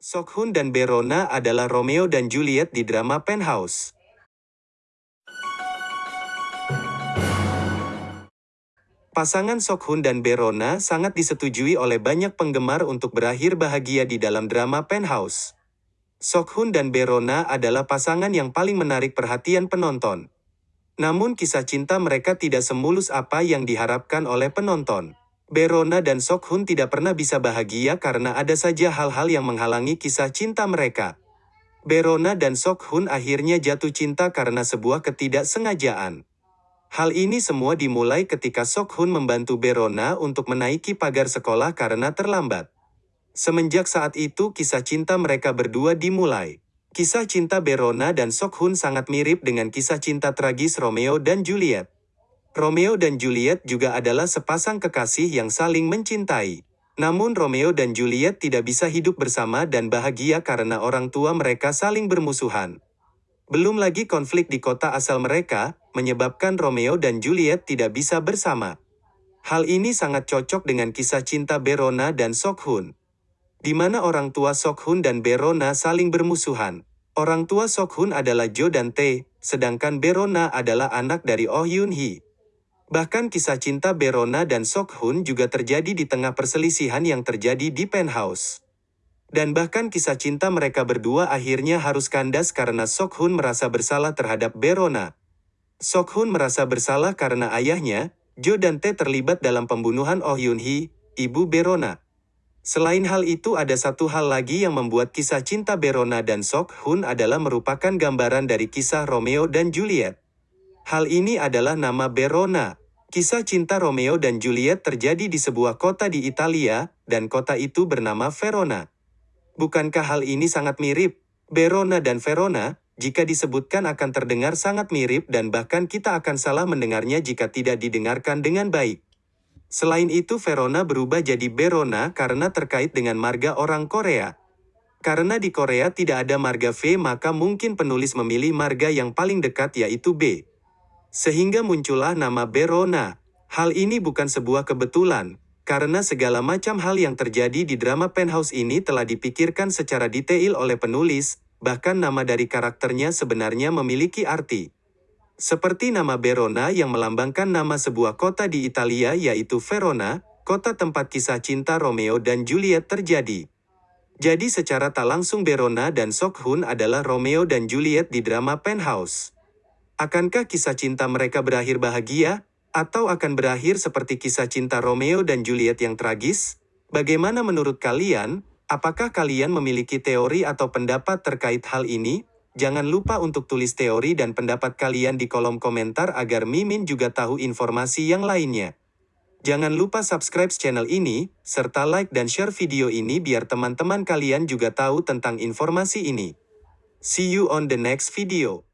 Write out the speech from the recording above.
Sokhun dan Berona adalah Romeo dan Juliet di drama Penthouse. Pasangan Sokhun dan Berona sangat disetujui oleh banyak penggemar untuk berakhir bahagia di dalam drama Penthouse. Sokhun dan Berona adalah pasangan yang paling menarik perhatian penonton. Namun kisah cinta mereka tidak semulus apa yang diharapkan oleh penonton. Berona dan Sokhun tidak pernah bisa bahagia karena ada saja hal-hal yang menghalangi kisah cinta mereka. Berona dan Sokhun akhirnya jatuh cinta karena sebuah ketidaksengajaan. Hal ini semua dimulai ketika Sokhun membantu Berona untuk menaiki pagar sekolah karena terlambat. Semenjak saat itu kisah cinta mereka berdua dimulai. Kisah cinta Berona dan Sokhun sangat mirip dengan kisah cinta tragis Romeo dan Juliet. Romeo dan Juliet juga adalah sepasang kekasih yang saling mencintai. Namun Romeo dan Juliet tidak bisa hidup bersama dan bahagia karena orang tua mereka saling bermusuhan. Belum lagi konflik di kota asal mereka, menyebabkan Romeo dan Juliet tidak bisa bersama. Hal ini sangat cocok dengan kisah cinta Berona dan Sokhun. Di mana orang tua Sokhun dan Berona saling bermusuhan. Orang tua Sokhun adalah Jo dan Tae, sedangkan Berona adalah anak dari Oh Yun Hee. Bahkan kisah cinta Berona dan Sokhun juga terjadi di tengah perselisihan yang terjadi di penthouse. Dan bahkan kisah cinta mereka berdua akhirnya harus kandas karena Sokhun merasa bersalah terhadap Berona. Sokhun merasa bersalah karena ayahnya, Jo dan Tae terlibat dalam pembunuhan Oh Yun Hee, ibu Berona. Selain hal itu ada satu hal lagi yang membuat kisah cinta Berona dan Sokhun adalah merupakan gambaran dari kisah Romeo dan Juliet. Hal ini adalah nama Berona, Kisah cinta Romeo dan Juliet terjadi di sebuah kota di Italia, dan kota itu bernama Verona. Bukankah hal ini sangat mirip? Verona dan Verona, jika disebutkan akan terdengar sangat mirip dan bahkan kita akan salah mendengarnya jika tidak didengarkan dengan baik. Selain itu Verona berubah jadi Berona karena terkait dengan marga orang Korea. Karena di Korea tidak ada marga V maka mungkin penulis memilih marga yang paling dekat yaitu B. Sehingga muncullah nama Berona. Hal ini bukan sebuah kebetulan, karena segala macam hal yang terjadi di drama Penthouse ini telah dipikirkan secara detail oleh penulis, bahkan nama dari karakternya sebenarnya memiliki arti. Seperti nama Berona yang melambangkan nama sebuah kota di Italia yaitu Verona, kota tempat kisah cinta Romeo dan Juliet terjadi. Jadi secara tak langsung Berona dan Sokhun adalah Romeo dan Juliet di drama Penthouse. Akankah kisah cinta mereka berakhir bahagia, atau akan berakhir seperti kisah cinta Romeo dan Juliet yang tragis? Bagaimana menurut kalian? Apakah kalian memiliki teori atau pendapat terkait hal ini? Jangan lupa untuk tulis teori dan pendapat kalian di kolom komentar agar Mimin juga tahu informasi yang lainnya. Jangan lupa subscribe channel ini, serta like dan share video ini biar teman-teman kalian juga tahu tentang informasi ini. See you on the next video.